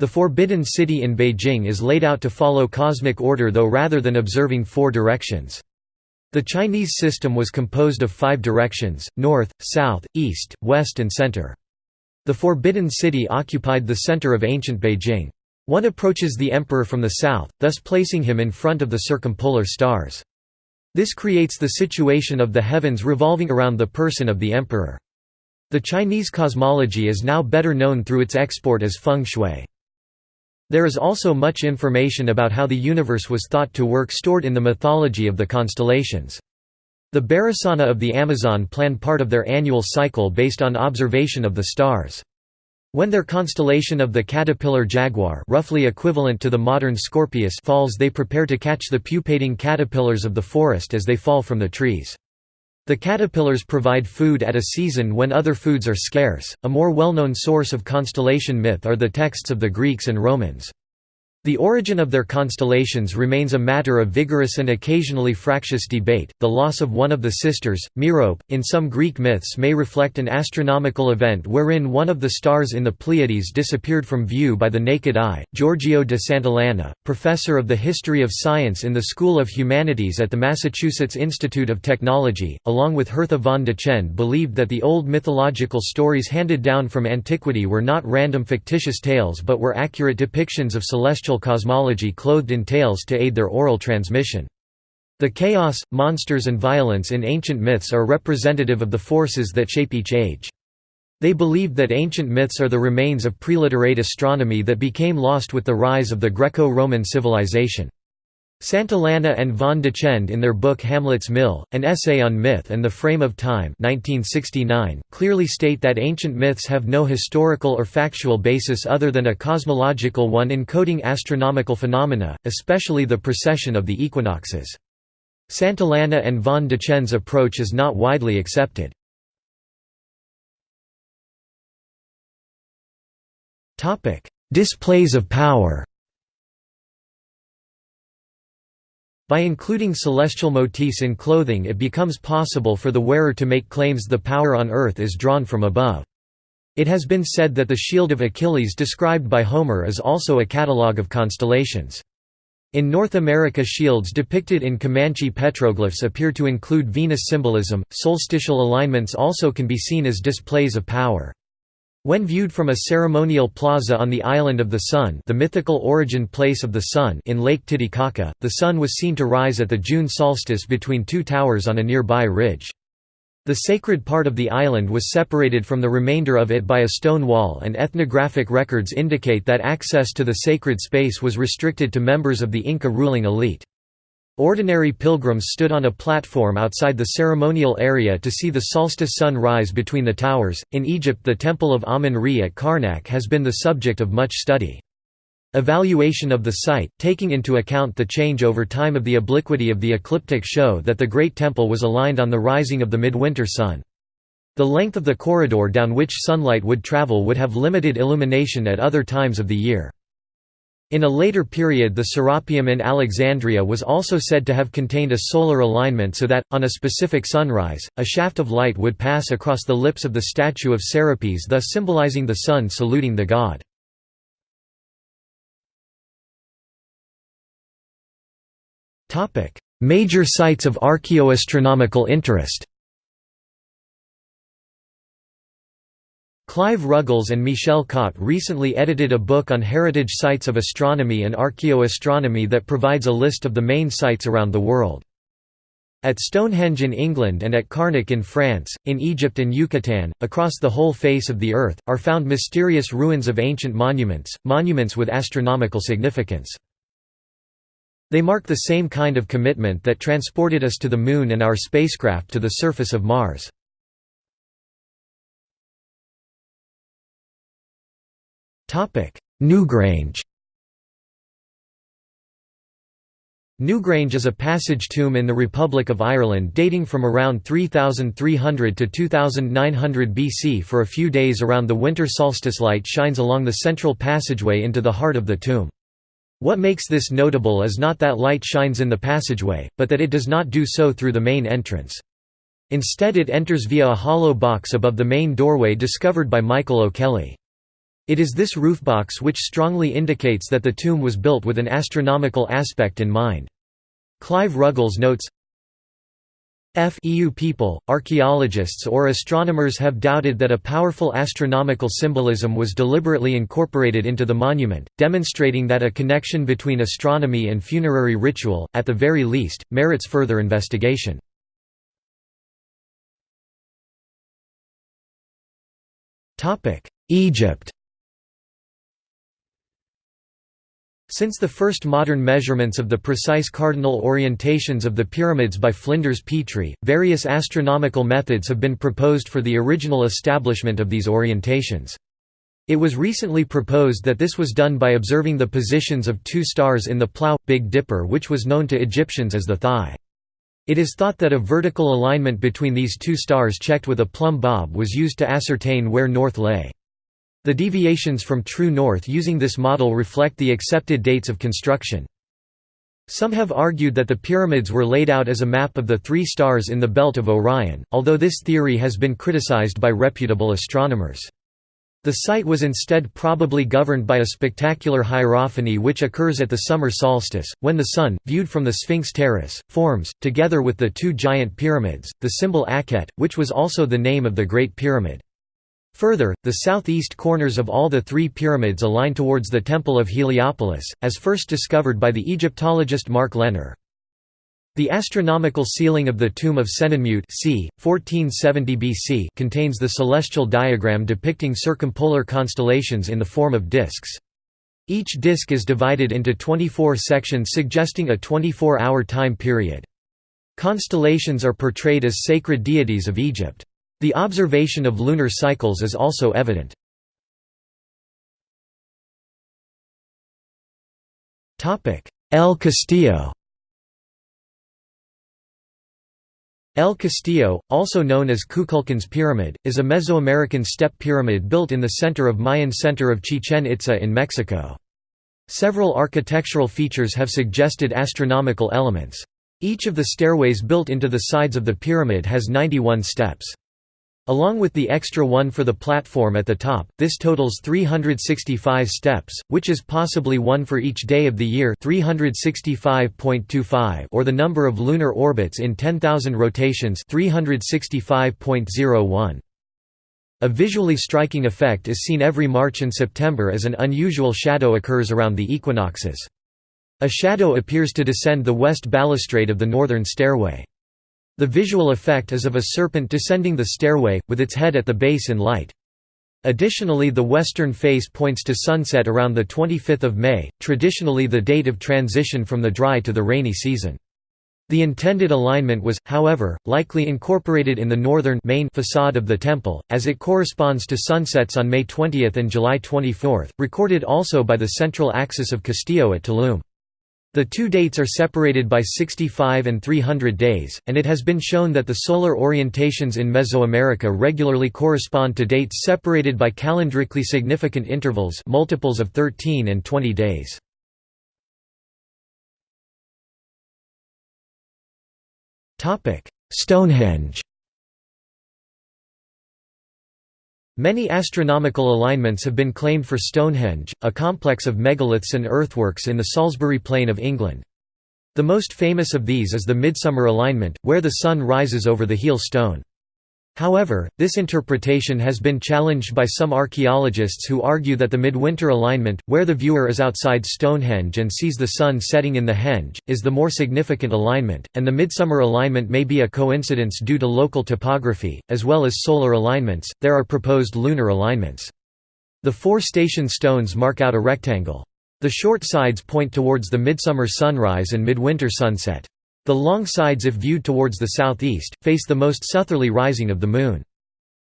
The Forbidden City in Beijing is laid out to follow cosmic order though rather than observing four directions. The Chinese system was composed of five directions, north, south, east, west and center. The Forbidden City occupied the center of ancient Beijing. One approaches the emperor from the south, thus placing him in front of the circumpolar stars. This creates the situation of the heavens revolving around the person of the emperor. The Chinese cosmology is now better known through its export as feng shui. There is also much information about how the universe was thought to work stored in the mythology of the constellations. The Barasana of the Amazon plan part of their annual cycle based on observation of the stars. When their constellation of the caterpillar jaguar roughly equivalent to the modern Scorpius falls they prepare to catch the pupating caterpillars of the forest as they fall from the trees. The caterpillars provide food at a season when other foods are scarce. A more well known source of constellation myth are the texts of the Greeks and Romans. The origin of their constellations remains a matter of vigorous and occasionally fractious debate. The loss of one of the sisters, Merope, in some Greek myths may reflect an astronomical event wherein one of the stars in the Pleiades disappeared from view by the naked eye. Giorgio de Santillana, professor of the history of science in the School of Humanities at the Massachusetts Institute of Technology, along with Hertha von Dechend, believed that the old mythological stories handed down from antiquity were not random fictitious tales but were accurate depictions of celestial cosmology clothed in tales to aid their oral transmission. The chaos, monsters and violence in ancient myths are representative of the forces that shape each age. They believed that ancient myths are the remains of preliterate astronomy that became lost with the rise of the Greco-Roman civilization. Santillana and von Dechend in their book Hamlet's Mill, An Essay on Myth and the Frame of Time 1969, clearly state that ancient myths have no historical or factual basis other than a cosmological one encoding astronomical phenomena, especially the precession of the equinoxes. Santillana and von Dechend's approach is not widely accepted. Displays of power By including celestial motifs in clothing it becomes possible for the wearer to make claims the power on earth is drawn from above. It has been said that the shield of Achilles described by Homer is also a catalogue of constellations. In North America shields depicted in Comanche petroglyphs appear to include Venus symbolism. Solstitial alignments also can be seen as displays of power. When viewed from a ceremonial plaza on the Island of the Sun the mythical origin place of the sun in Lake Titicaca, the sun was seen to rise at the June solstice between two towers on a nearby ridge. The sacred part of the island was separated from the remainder of it by a stone wall and ethnographic records indicate that access to the sacred space was restricted to members of the Inca ruling elite. Ordinary pilgrims stood on a platform outside the ceremonial area to see the solstice sun rise between the towers. In Egypt, the Temple of Amun-Re at Karnak has been the subject of much study. Evaluation of the site, taking into account the change over time of the obliquity of the ecliptic show that the Great Temple was aligned on the rising of the midwinter sun. The length of the corridor down which sunlight would travel would have limited illumination at other times of the year. In a later period the Serapeum in Alexandria was also said to have contained a solar alignment so that, on a specific sunrise, a shaft of light would pass across the lips of the statue of Serapis thus symbolizing the sun saluting the god. Major sites of archaeoastronomical interest Clive Ruggles and Michel Cotte recently edited a book on heritage sites of astronomy and archaeoastronomy that provides a list of the main sites around the world. At Stonehenge in England and at Carnac in France, in Egypt and Yucatan, across the whole face of the Earth, are found mysterious ruins of ancient monuments, monuments with astronomical significance. They mark the same kind of commitment that transported us to the Moon and our spacecraft to the surface of Mars. Newgrange Newgrange is a passage tomb in the Republic of Ireland dating from around 3300 to 2900 BC for a few days around the winter solstice light shines along the central passageway into the heart of the tomb. What makes this notable is not that light shines in the passageway, but that it does not do so through the main entrance. Instead it enters via a hollow box above the main doorway discovered by Michael O'Kelly. It is this roofbox which strongly indicates that the tomb was built with an astronomical aspect in mind. Clive Ruggles notes, F EU people, archaeologists or astronomers have doubted that a powerful astronomical symbolism was deliberately incorporated into the monument, demonstrating that a connection between astronomy and funerary ritual, at the very least, merits further investigation. Egypt Since the first modern measurements of the precise cardinal orientations of the pyramids by Flinders Petrie, various astronomical methods have been proposed for the original establishment of these orientations. It was recently proposed that this was done by observing the positions of two stars in the Plough, Big Dipper which was known to Egyptians as the Thigh. It is thought that a vertical alignment between these two stars checked with a plumb bob was used to ascertain where north lay. The deviations from true north using this model reflect the accepted dates of construction. Some have argued that the pyramids were laid out as a map of the three stars in the belt of Orion, although this theory has been criticized by reputable astronomers. The site was instead probably governed by a spectacular hierophany which occurs at the summer solstice, when the sun, viewed from the Sphinx terrace, forms, together with the two giant pyramids, the symbol Akhet, which was also the name of the Great Pyramid. Further, the southeast corners of all the three pyramids align towards the Temple of Heliopolis, as first discovered by the Egyptologist Mark Lehner. The astronomical ceiling of the tomb of Senenmut c. 1470 BC contains the celestial diagram depicting circumpolar constellations in the form of disks. Each disk is divided into 24 sections suggesting a 24-hour time period. Constellations are portrayed as sacred deities of Egypt. The observation of lunar cycles is also evident. El Castillo El Castillo, also known as Kukulcan's Pyramid, is a Mesoamerican step pyramid built in the center of Mayan center of Chichen Itza in Mexico. Several architectural features have suggested astronomical elements. Each of the stairways built into the sides of the pyramid has 91 steps. Along with the extra one for the platform at the top, this totals 365 steps, which is possibly one for each day of the year 365.25 or the number of lunar orbits in 10,000 rotations 365.01. A visually striking effect is seen every March and September as an unusual shadow occurs around the equinoxes. A shadow appears to descend the west balustrade of the northern stairway. The visual effect is of a serpent descending the stairway, with its head at the base in light. Additionally the western face points to sunset around 25 May, traditionally the date of transition from the dry to the rainy season. The intended alignment was, however, likely incorporated in the northern main facade of the temple, as it corresponds to sunsets on May 20 and July 24, recorded also by the central axis of Castillo at Tulum. The two dates are separated by 65 and 300 days, and it has been shown that the solar orientations in Mesoamerica regularly correspond to dates separated by calendrically significant intervals multiples of 13 and 20 days. Stonehenge Many astronomical alignments have been claimed for Stonehenge, a complex of megaliths and earthworks in the Salisbury Plain of England. The most famous of these is the Midsummer alignment, where the sun rises over the heel stone. However, this interpretation has been challenged by some archaeologists who argue that the midwinter alignment, where the viewer is outside Stonehenge and sees the sun setting in the henge, is the more significant alignment, and the midsummer alignment may be a coincidence due to local topography, as well as solar alignments. There are proposed lunar alignments. The four station stones mark out a rectangle. The short sides point towards the midsummer sunrise and midwinter sunset. The long sides if viewed towards the southeast, face the most southerly rising of the Moon.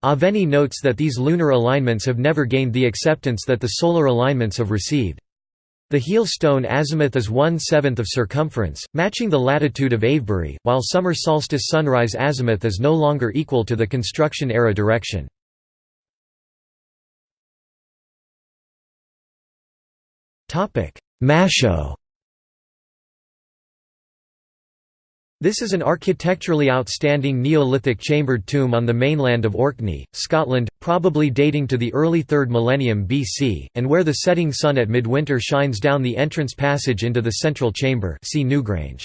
Aveni notes that these lunar alignments have never gained the acceptance that the solar alignments have received. The heel stone azimuth is one-seventh of circumference, matching the latitude of Avebury, while summer solstice sunrise azimuth is no longer equal to the construction era direction. Maeshowe This is an architecturally outstanding Neolithic chambered tomb on the mainland of Orkney, Scotland, probably dating to the early 3rd millennium BC, and where the setting sun at midwinter shines down the entrance passage into the central chamber see Newgrange.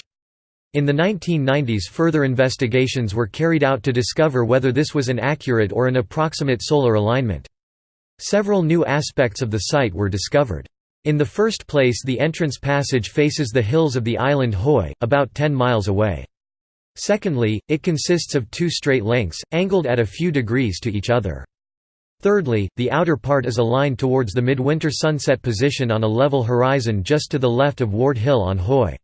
In the 1990s further investigations were carried out to discover whether this was an accurate or an approximate solar alignment. Several new aspects of the site were discovered. In the first place the entrance passage faces the hills of the island Hoy, about 10 miles away. Secondly, it consists of two straight lengths, angled at a few degrees to each other. Thirdly, the outer part is aligned towards the midwinter sunset position on a level horizon just to the left of Ward Hill on Hoy.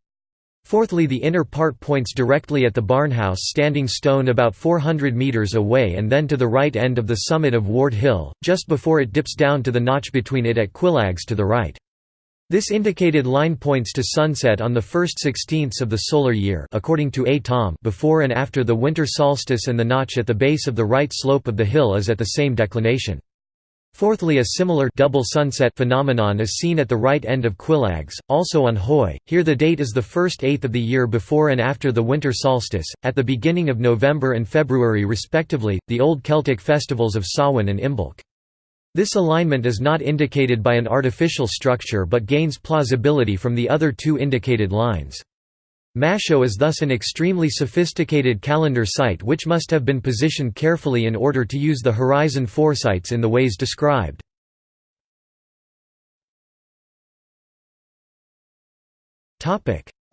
Fourthly the inner part points directly at the barnhouse standing stone about 400 metres away and then to the right end of the summit of Ward Hill, just before it dips down to the notch between it at Cuilags to the right. This indicated line points to sunset on the first sixteenths of the solar year according to A. Thom before and after the winter solstice and the notch at the base of the right slope of the hill is at the same declination. Fourthly a similar double sunset phenomenon is seen at the right end of Cuilags, also on Hoy, here the date is the first eighth of the year before and after the winter solstice, at the beginning of November and February respectively, the old Celtic festivals of Samhain and Imbolc. This alignment is not indicated by an artificial structure but gains plausibility from the other two indicated lines. Maeshowe is thus an extremely sophisticated calendar site which must have been positioned carefully in order to use the horizon foresights in the ways described.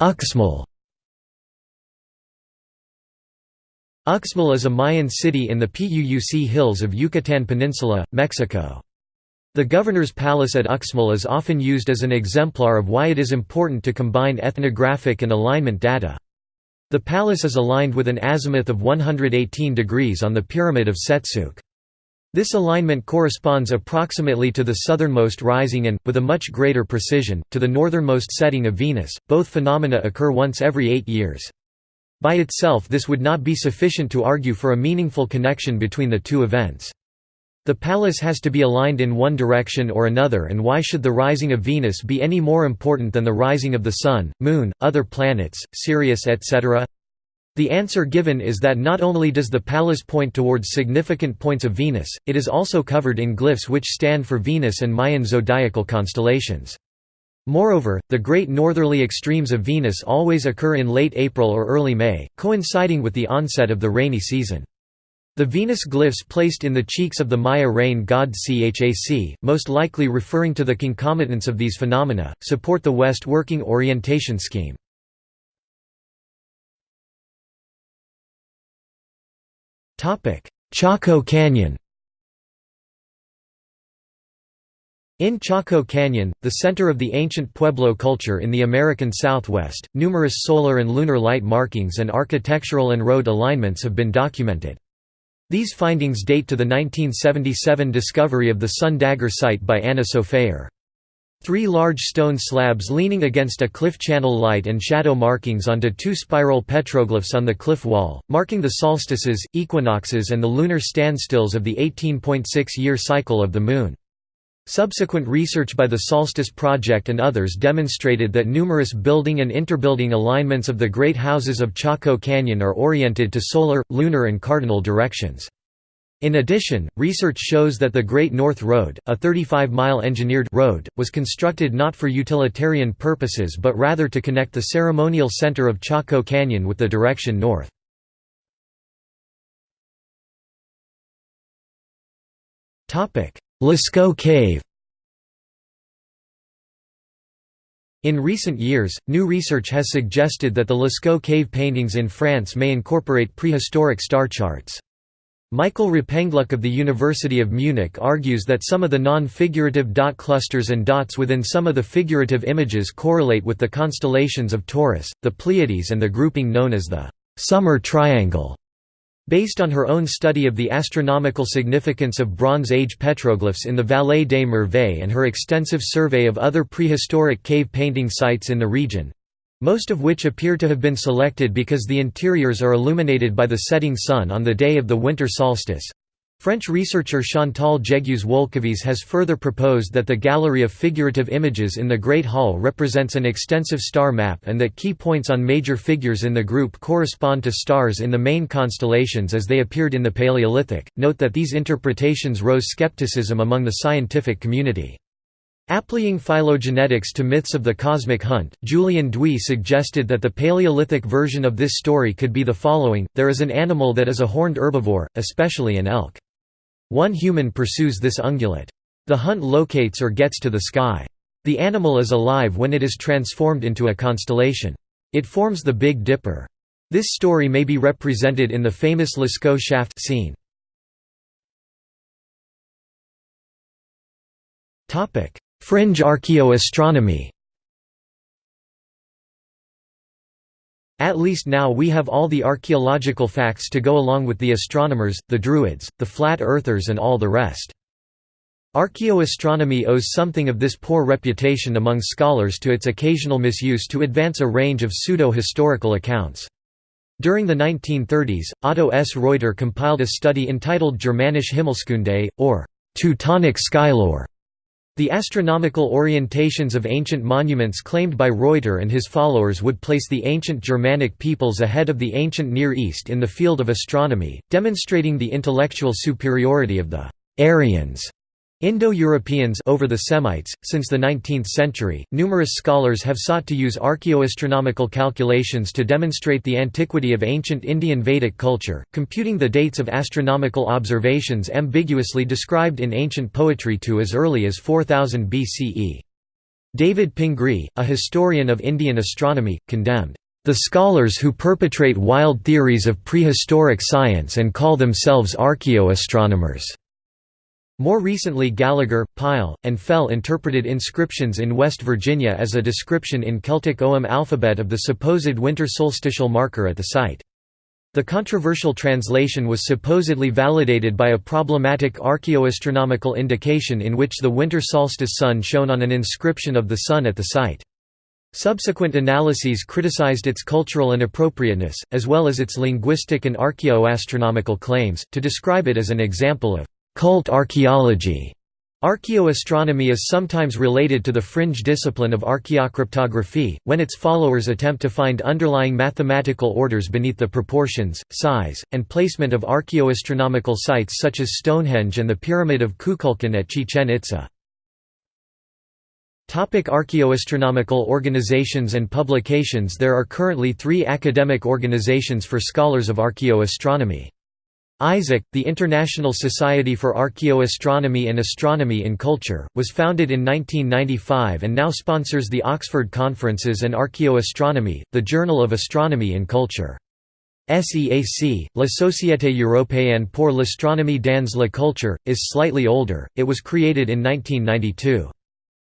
Uxmal Uxmal is a Mayan city in the Puuc hills of Yucatan Peninsula, Mexico. The governor's palace at Uxmal is often used as an exemplar of why it is important to combine ethnographic and alignment data. The palace is aligned with an azimuth of 118 degrees on the Pyramid of Cehtzuc. This alignment corresponds approximately to the southernmost rising and, with a much greater precision, to the northernmost setting of Venus. Both phenomena occur once every eight years. By itself this would not be sufficient to argue for a meaningful connection between the two events. The palace has to be aligned in one direction or another and why should the rising of Venus be any more important than the rising of the Sun, Moon, other planets, Sirius etc.? The answer given is that not only does the palace point towards significant points of Venus, it is also covered in glyphs which stand for Venus and Mayan zodiacal constellations. Moreover, the great northerly extremes of Venus always occur in late April or early May, coinciding with the onset of the rainy season. The Venus glyphs placed in the cheeks of the Maya rain god Chac, most likely referring to the concomitants of these phenomena, support the West working orientation scheme. Chaco Canyon In Chaco Canyon, the center of the ancient Pueblo culture in the American Southwest, numerous solar and lunar light markings and architectural and road alignments have been documented. These findings date to the 1977 discovery of the Sun Dagger site by Anna Sofaer. Three large stone slabs leaning against a cliff channel light and shadow markings onto two spiral petroglyphs on the cliff wall, marking the solstices, equinoxes and the lunar standstills of the 18.6-year cycle of the Moon. Subsequent research by the Solstice Project and others demonstrated that numerous building and interbuilding alignments of the great houses of Chaco Canyon are oriented to solar, lunar and cardinal directions. In addition, research shows that the Great North Road, a 35-mile engineered road, was constructed not for utilitarian purposes but rather to connect the ceremonial center of Chaco Canyon with the direction north. Lascaux Cave In recent years, new research has suggested that the Lascaux cave paintings in France may incorporate prehistoric star charts. Michael Rappenglück of the University of Munich argues that some of the non-figurative dot clusters and dots within some of the figurative images correlate with the constellations of Taurus, the Pleiades and the grouping known as the «summer triangle». Based on her own study of the astronomical significance of Bronze Age petroglyphs in the Vallée des Merveilles and her extensive survey of other prehistoric cave painting sites in the region—most of which appear to have been selected because the interiors are illuminated by the setting sun on the day of the winter solstice, French researcher Chantal Jègues-Wolkiewiez has further proposed that the gallery of figurative images in the Great Hall represents an extensive star map and that key points on major figures in the group correspond to stars in the main constellations as they appeared in the Paleolithic. Note that these interpretations rose skepticism among the scientific community. Applying phylogenetics to myths of the cosmic hunt, Julien d'Huy suggested that the Paleolithic version of this story could be the following, there is an animal that is a horned herbivore, especially an elk. One human pursues this ungulate. The hunt locates or gets to the sky. The animal is alive when it is transformed into a constellation. It forms the Big Dipper. This story may be represented in the famous Lascaux shaft scene. Fringe archaeoastronomy At least now we have all the archaeological facts to go along with the astronomers, the Druids, the Flat Earthers and all the rest. Archaeoastronomy owes something of this poor reputation among scholars to its occasional misuse to advance a range of pseudo-historical accounts. During the 1930s, Otto S. Reuter compiled a study entitled Germanische Himmelskunde, or Teutonic skylore. The astronomical orientations of ancient monuments claimed by Reuter and his followers would place the ancient Germanic peoples ahead of the ancient Near East in the field of astronomy, demonstrating the intellectual superiority of the Aryans Indo-Europeans over the Semites. Since the 19th century, numerous scholars have sought to use archaeoastronomical calculations to demonstrate the antiquity of ancient Indian Vedic culture, computing the dates of astronomical observations ambiguously described in ancient poetry to as early as 4000 BCE. David Pingree, a historian of Indian astronomy, condemned the scholars who perpetrate wild theories of prehistoric science and call themselves archaeoastronomers. More recently Gallagher, Pyle, and Fell interpreted inscriptions in West Virginia as a description in Celtic Ogham alphabet of the supposed winter solstitial marker at the site. The controversial translation was supposedly validated by a problematic archaeoastronomical indication in which the winter solstice sun shone on an inscription of the sun at the site. Subsequent analyses criticized its cultural inappropriateness, as well as its linguistic and archaeoastronomical claims, to describe it as an example of Cult archaeology Archaeoastronomy is sometimes related to the fringe discipline of archaeocryptography, when its followers attempt to find underlying mathematical orders beneath the proportions, size, and placement of archaeoastronomical sites such as Stonehenge and the Pyramid of Kukulkan at Chichen Itza. Topic archaeoastronomical organizations and publications There are currently three academic organizations for scholars of archaeoastronomy. ISAC, the International Society for Archaeoastronomy and Astronomy in Culture, was founded in 1995 and now sponsors the Oxford Conferences and Archaeoastronomy, the Journal of Astronomy in Culture. SEAC, La Société Européenne pour l'Astronomie dans la Culture, is slightly older, it was created in 1992.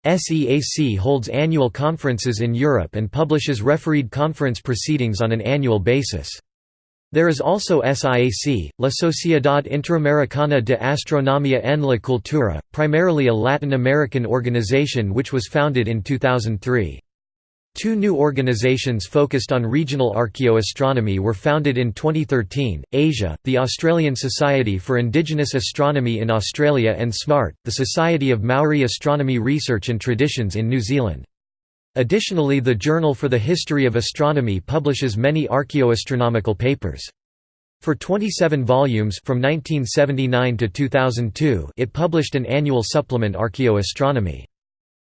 SEAC holds annual conferences in Europe and publishes refereed conference proceedings on an annual basis. There is also SIAC, La Sociedad Interamericana de Astronomía en la Cultura, primarily a Latin American organization which was founded in 2003. Two new organizations focused on regional archaeoastronomy were founded in 2013, Asia, the Australian Society for Indigenous Astronomy in Australia and SMART, the Society of Maori Astronomy Research and Traditions in New Zealand. Additionally the Journal for the History of Astronomy publishes many archaeoastronomical papers. For 27 volumes from 1979 to 2002 it published an annual supplement Archaeoastronomy.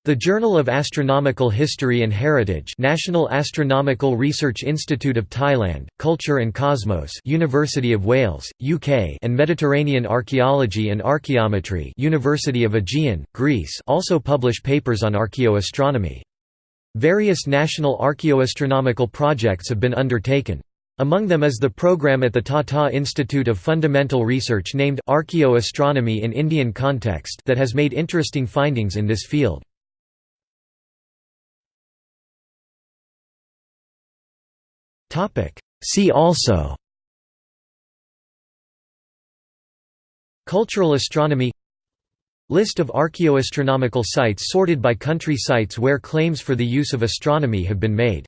The Journal of Astronomical History and Heritage National Astronomical Research Institute of Thailand, Culture and Cosmos University of Wales, UK and Mediterranean Archaeology and Archaeometry University of Aegean, Greece also publish papers on archaeoastronomy. Various national archaeoastronomical projects have been undertaken. Among them is the program at the Tata Institute of Fundamental Research named Archaeoastronomy in Indian Context that has made interesting findings in this field. See also Cultural astronomy List of archaeoastronomical sites sorted by country sites where claims for the use of astronomy have been made.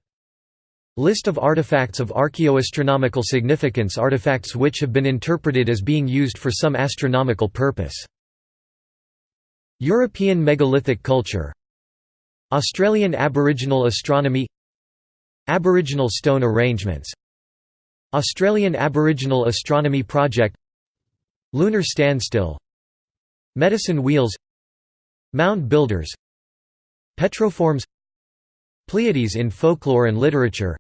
List of artifacts of archaeoastronomical significance artifacts which have been interpreted as being used for some astronomical purpose. European megalithic culture. Australian Aboriginal astronomy. Aboriginal stone arrangements. Australian Aboriginal Astronomy Project. Lunar standstill Medicine wheels Mound builders Petroforms Pleiades in folklore and literature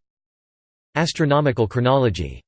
Astronomical chronology